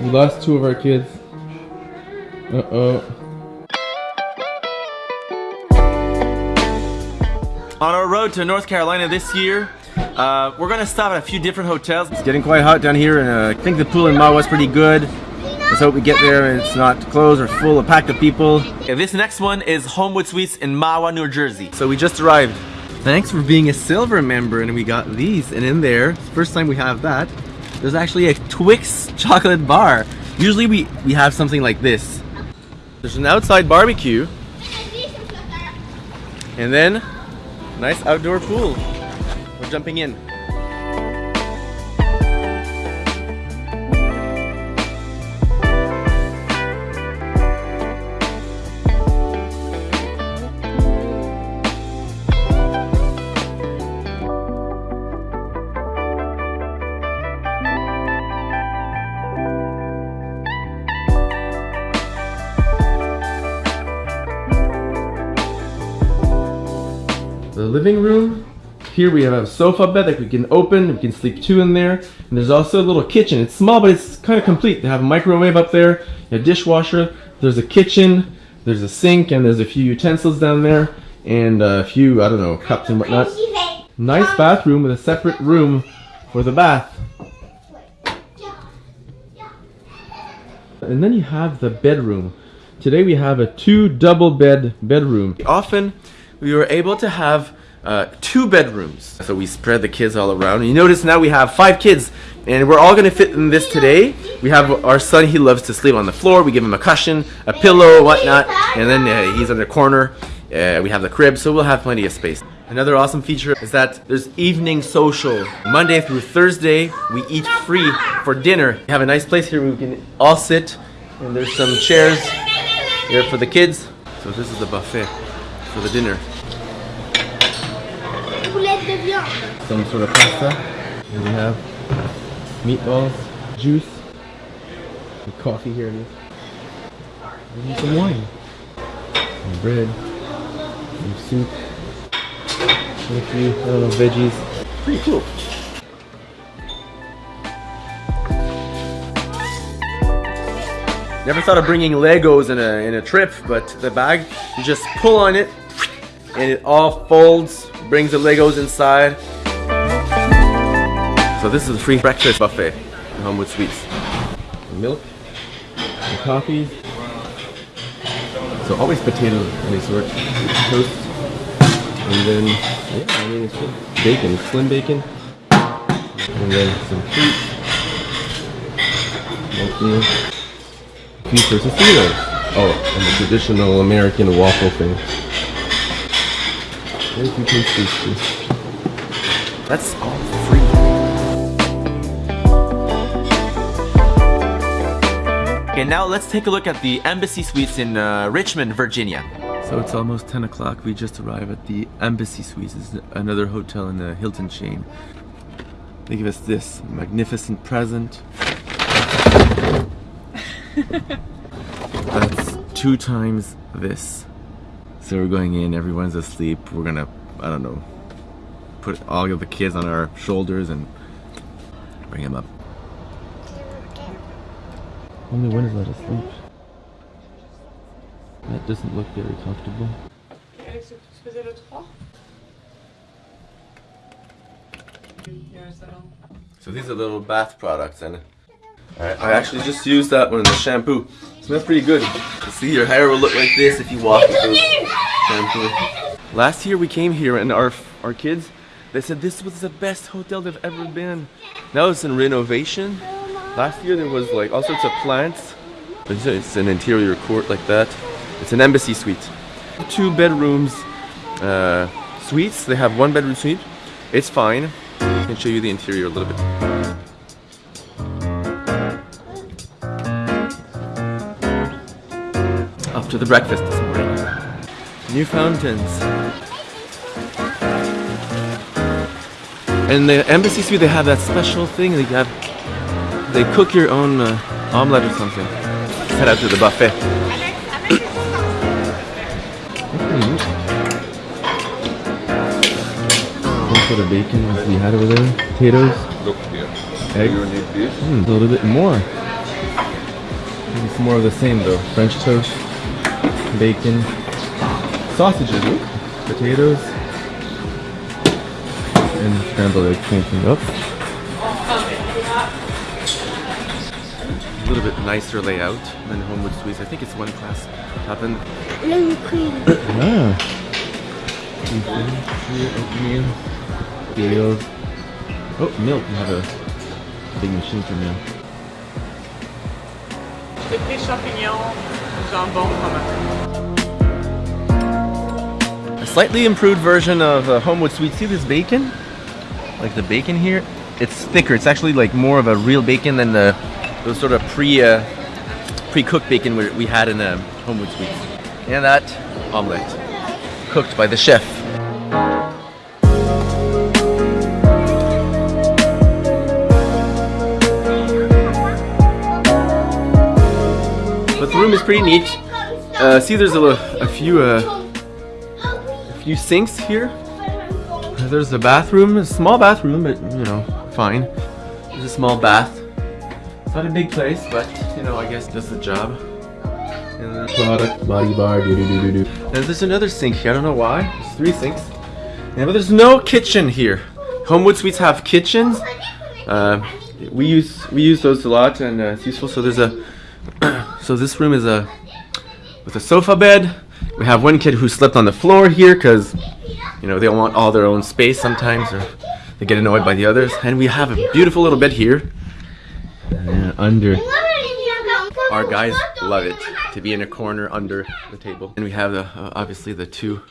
We lost two of our kids. Uh-oh. On our road to North Carolina this year, uh, we're gonna stop at a few different hotels. It's getting quite hot down here, and uh, I think the pool in Mahwah is pretty good. Let's hope we get there and it's not closed or full of packed of people. Okay, this next one is Homewood Suites in Mahwah, New Jersey. So we just arrived. Thanks for being a silver member, and we got these. And in there, first time we have that, there's actually a Twix chocolate bar. Usually we, we have something like this. There's an outside barbecue. And then, nice outdoor pool. We're jumping in. Living room. Here we have a sofa bed that we can open. We can sleep two in there. And there's also a little kitchen. It's small, but it's kind of complete. They have a microwave up there, a dishwasher. There's a kitchen. There's a sink, and there's a few utensils down there, and a few I don't know cups and whatnot. Nice um, bathroom with a separate room for the bath. And then you have the bedroom. Today we have a two double bed bedroom. Often we were able to have uh, two bedrooms. So we spread the kids all around. You notice now we have five kids and we're all gonna fit in this today. We have our son, he loves to sleep on the floor. We give him a cushion, a pillow, whatnot, and then uh, he's in the corner. Uh, we have the crib, so we'll have plenty of space. Another awesome feature is that there's evening social. Monday through Thursday, we eat free for dinner. We have a nice place here where we can all sit, and there's some chairs here for the kids. So this is the buffet for the dinner. Some sort of pasta. We have meatballs, juice, coffee here it is. Some wine. Bread. Some soup. And a few, little veggies. Pretty cool. Never thought of bringing Legos in a, in a trip, but the bag, you just pull on it and it all folds, brings the Legos inside. So this is a free breakfast buffet in Homewood Suites. Milk, coffee. So always potatoes of any sort. Toast. And then, yeah, I mean, it's good. Bacon, slim bacon. And then some fruit. Milk a few. Oh, and the traditional American waffle thing. That's all Okay, now let's take a look at the Embassy Suites in uh, Richmond, Virginia. So it's almost 10 o'clock. We just arrived at the Embassy Suites. It's another hotel in the Hilton chain. They give us this magnificent present. That's two times this. So we're going in, everyone's asleep. We're gonna, I don't know, put all of the kids on our shoulders and bring them up. Only one is let asleep. That doesn't look very comfortable. Alex, tu faisais le 3 Il y a un salon. So these are little bath products and I, I actually just used that one in the shampoo. It Smells pretty good. You see your hair will look like this if you wash with shampoo. Last year we came here and our our kids they said this was the best hotel they've ever been. Now it's in renovation. Last year there was like all sorts of plants. It's an interior court like that. It's an embassy suite. Two bedrooms uh, suites. They have one bedroom suite. It's fine. I can show you the interior a little bit. after the breakfast this morning. New fountains. And the embassy suite, they have that special thing. They have, they cook your own uh, omelet or something. Let's head out to the buffet. One sort of bacon we had over there. Potatoes. Look here. Egg. You need this. Mm, a little bit more. It's more of the same though. French toast, bacon, sausages, ooh, potatoes, and scrambled egg cranking up. A little bit nicer layout than Homewood Suites. I think it's one class up in cream. Ah. Oatmeal. Cereals. Oh, milk. You have a big machine for milk. Avec les champignons, jambon, fromage. A slightly improved version of uh, Homewood Suite. See this bacon? Like the bacon here? It's thicker. It's actually like more of a real bacon than the those sort of pre uh, pre-cooked bacon we, we had in the Homewood Suites. And that omelette, cooked by the chef. But the room is pretty neat. Uh, see, there's a, a few uh, a few sinks here. There's a bathroom, a small bathroom, but you know, fine. There's a small bath. It's not a big place, but you know, I guess it does the job. And product, body bar, do do do do do. And there's another sink here. I don't know why. There's three sinks. Yeah, but there's no kitchen here. Homewood Suites have kitchens. Uh, we use we use those a lot, and uh, it's useful. So there's a so this room is a with a sofa bed. We have one kid who slept on the floor here because you know they want all their own space sometimes, or they get annoyed by the others. And we have a beautiful little bed here. And under our guys love it to be in a corner under the table. And we have the uh, obviously the two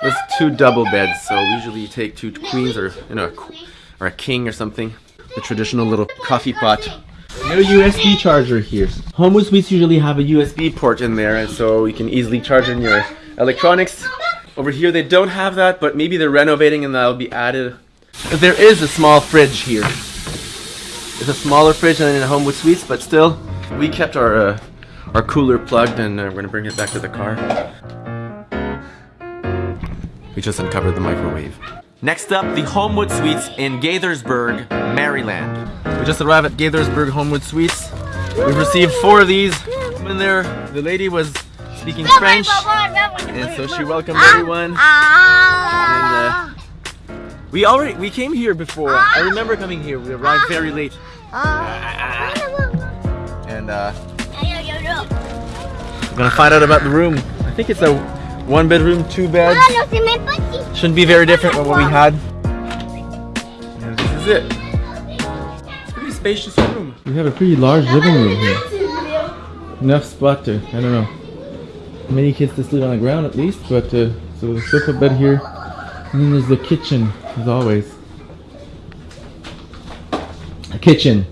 there's two double beds. So usually you take two queens or you know a qu- or a king or something. The traditional little coffee pot. No USB charger here. Homewood Suites usually have a USB port in there, and so you can easily charge in your electronics. Over here they don't have that, but maybe they're renovating and that'll be added. There is a small fridge here. It's a smaller fridge than in Homewood Suites, but still, we kept our uh, our cooler plugged, and uh, we're gonna bring it back to the car. We just uncovered the microwave. Next up, the Homewood Suites in Gaithersburg, Maryland. We just arrived at Gaithersburg Homewood Suites. We've received four of these. In there, the lady was speaking French, and so she welcomed everyone. Ah. And, uh, we already we came here before. I remember coming here. We arrived very late, and uh, we're gonna find out about the room. I think it's a one bedroom, two beds. Shouldn't be very different from what we had. And this is it. It's a pretty spacious room. We have a pretty large living room here. Enough spot to, I don't know, many kids to sleep on the ground at least, but uh, so there's a sofa bed here. And then there's the kitchen, as always. A kitchen.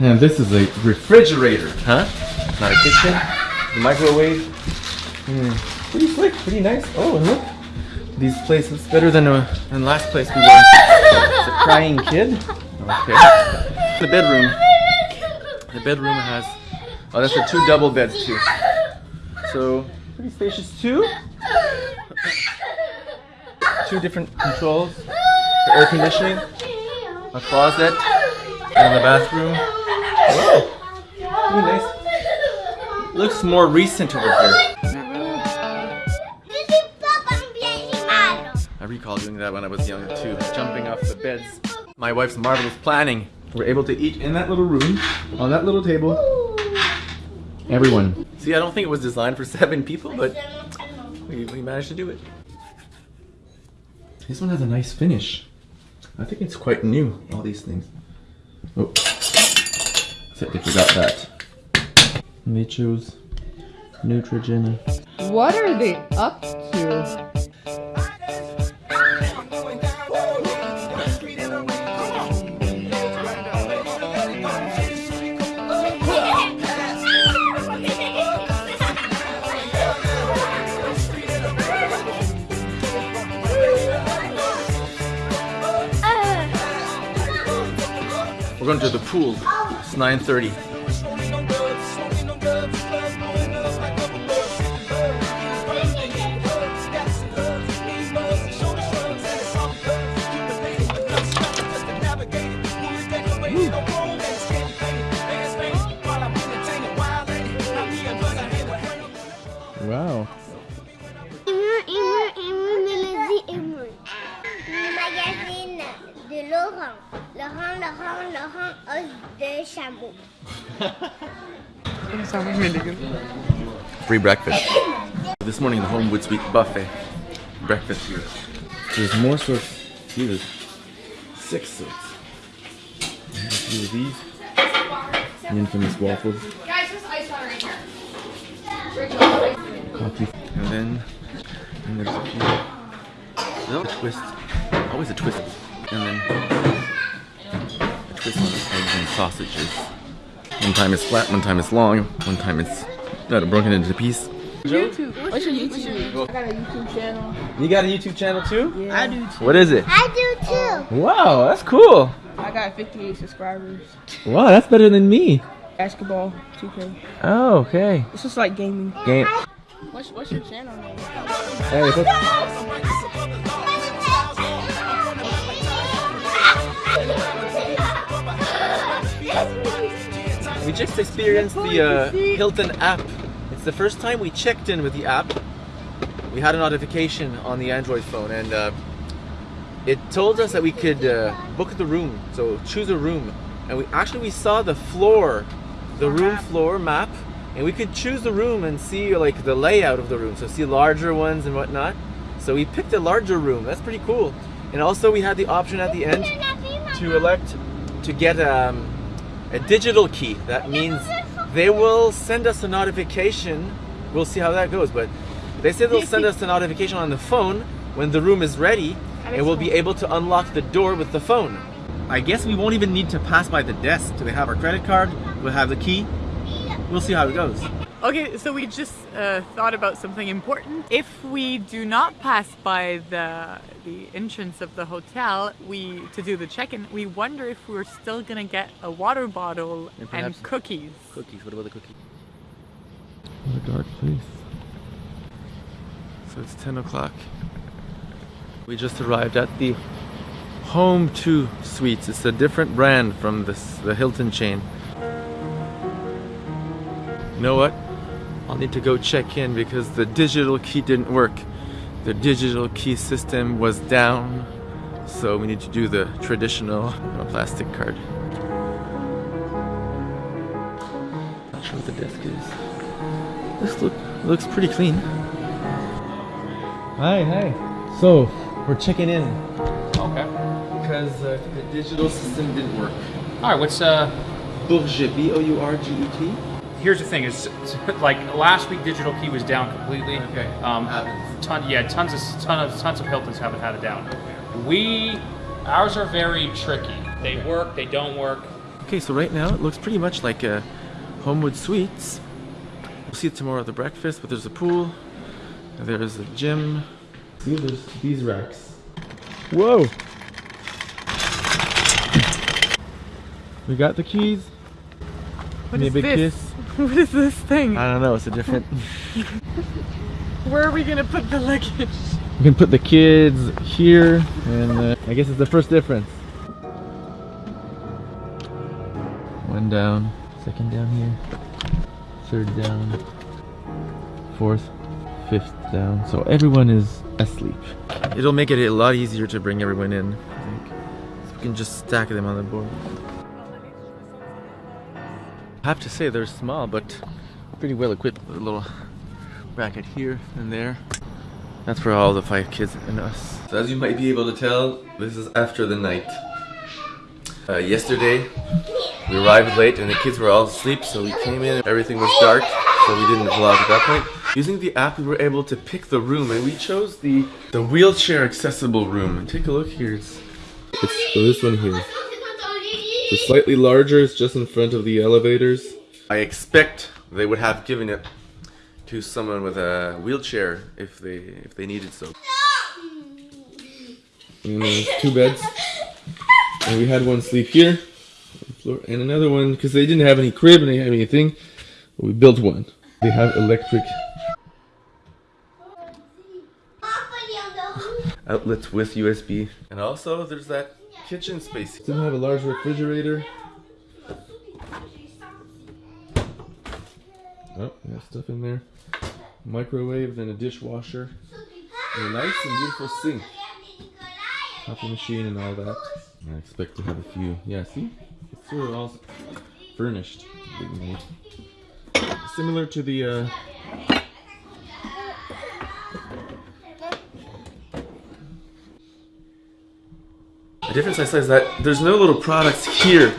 And this is a refrigerator, huh? Not a kitchen. The microwave. Hmm, Pretty slick, pretty nice. Oh, and look. These places better than uh, than last place we were. It's a crying kid. Okay. The bedroom. The bedroom has. Oh, that's the two double beds too. So pretty spacious too. Two different controls for air conditioning, a closet, and the bathroom. Pretty nice. Looks more recent over here. I recall doing that when I was young too, jumping off the beds. My wife's marvelous planning. We're able to eat in that little room, on that little table. Everyone. See, I don't think it was designed for seven people, but we, we managed to do it. This one has a nice finish. I think it's quite new, all these things. Oh, except they forgot that. Chose Neutrogena. What are they up to? We're going to the pool. It's 9.30. Free breakfast. This morning, the Homewood Suite buffet breakfast here. There's more sorts. See, there's six sorts. A few of these. The infamous waffles. Guys, there's ice water in here. Coffee. And then, and there's a few. No, a twist. Always a twist. And then a twist on eggs and sausages. One time it's flat, one time it's long, one time it's uh, broken into pieces. YouTube. What's your YouTube? I got a YouTube channel. You got a YouTube channel too? Yeah. I do too. What is it? I do too. Wow, that's cool. I got 58 subscribers. Wow, that's better than me. Basketball, 2K. Oh, okay. It's just like gaming. Game. What's what's your channel name? Hey, We just experienced the uh, Hilton app. It's the first time we checked in with the app. We had a notification on the Android phone, and uh, it told us that we could uh, book the room. So choose a room, and we actually we saw the floor, the room floor map, and we could choose the room and see like the layout of the room. So see larger ones and whatnot. So we picked a larger room. That's pretty cool. And also we had the option at the end to elect to get um, a digital key. That means they will send us a notification. We'll see how that goes, but they say they'll send us a notification on the phone when the room is ready, and we'll be able to unlock the door with the phone. I guess we won't even need to pass by the desk. Do they have our credit card? We'll have the key. We'll see how it goes. Okay, so we just uh, thought about something important. If we do not pass by the the entrance of the hotel, we to do the check-in, we wonder if we're still gonna get a water bottle And and, cookies. Cookies. What about the cookies? What a dark place. So it's 10 o'clock. We just arrived at the Home 2 Suites. It's a different brand from this, the Hilton chain. You know what? I'll need to go check in because the digital key didn't work. The digital key system was down. So we need to do the traditional plastic card. Not sure what the desk is. This look looks pretty clean. Hi, hi. So we're checking in Okay. because uh, the digital system didn't work. All right. What's uh? Bourget, B O U R G E T. Here's the thing: is like last week, digital key was down completely. Okay. Um, Happens. ton, yeah, tons of ton of tons of Hiltons haven't had it down. We, ours are very tricky. They work. They don't work. Okay, so right now it looks pretty much like a Homewood Suites. We'll see it tomorrow at the breakfast, but there's a pool, there's a gym. See, there's these racks. Whoa! We got the keys. What Give me is a big this? kiss. What is this thing? I don't know, it's a different. Where are we gonna put the luggage? We can put the kids here, and uh, I guess it's the first difference. One down, second down here, third down, fourth, fifth down. So everyone is asleep. It'll make it a lot easier to bring everyone in, I think. So we can just stack them on the board. I have to say they're small, but pretty well equipped with a little bracket here and there. That's for all the five kids and us. So as you might be able to tell, this is after the night. Uh, yesterday, we arrived late and the kids were all asleep, so we came in and everything was dark, so we didn't vlog at that point. Using the app, we were able to pick the room, and we chose the the wheelchair accessible room. And take a look here. It's, it's this one here. It's slightly larger. is just in front of the elevators. I expect they would have given it to someone with a wheelchair if they if they needed so. And there's two beds, and we had one sleep here, floor, and another one because they didn't have any crib and they didn't have anything. We built one. They have electric outlets with USB, and also there's that kitchen space. Doesn't have a large refrigerator. Oh, have stuff in there. Microwave, then a dishwasher, and a nice and beautiful sink. Coffee machine and all that. I expect to have a few. Yeah, see? It's sort of all furnished. Similar to the uh, The difference I say is that there's no little products here.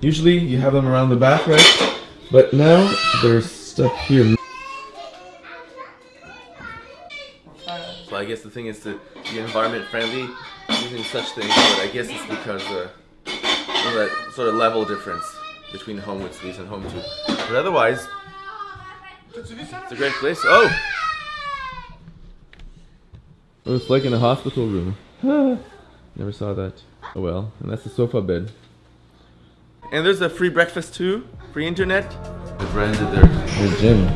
Usually you have them around the back, right? But now there's stuff here. So I guess the thing is to be environment friendly using such things, but I guess it's because uh, of that sort of level difference between Homewood Suites and Home 2. But otherwise, it's a great place. Oh! Oh, it's like in a hospital room. Never saw that. Oh well, and that's the sofa bed. And there's a free breakfast too, free internet. They've rented their, their gym.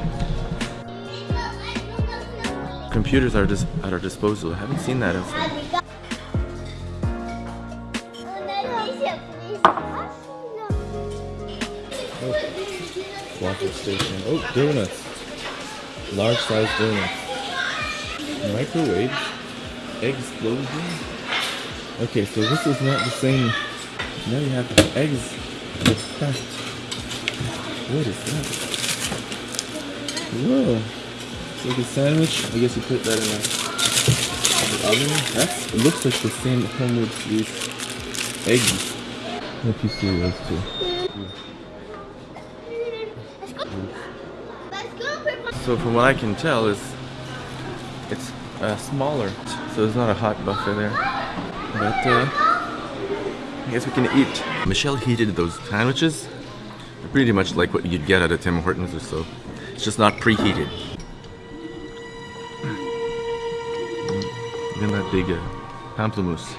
Computers are just at our disposal. I haven't seen that outside. Waffle station. Oh, donuts. Large size donuts. Microwave. Explosion. Okay, so this is not the same. Now you have eggs with that. What is that? Whoa. It's like a sandwich. I guess you put that in the oven. That's, it looks like the same homemade Suites eggs. Hope you see those too. So from what I can tell is it's uh, smaller, so there's not a hot buffet there. But uh, I guess we can eat. Michelle heated those sandwiches. They're pretty much like what you'd get at a Tim Hortons or so. It's just not preheated. Look at that big uh, pamplemousse.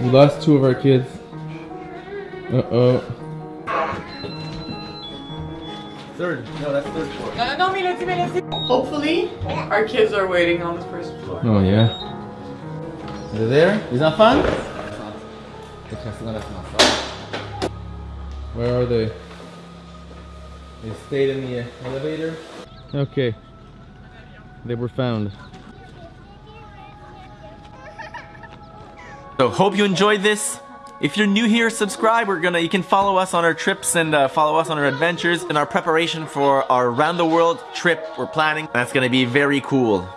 We lost two of our kids. Uh Third. No, that's third floor. Uh, no, no, Melody, Melody. Hopefully, our kids are waiting on the first floor. Oh yeah. They're there? Les enfants? Where are they? They stayed in the elevator? Okay. They were found. So hope you enjoyed this. If you're new here, subscribe. We're gonna you can follow us on our trips and uh, follow us on our adventures in our preparation for our round the world trip we're planning. That's gonna be very cool.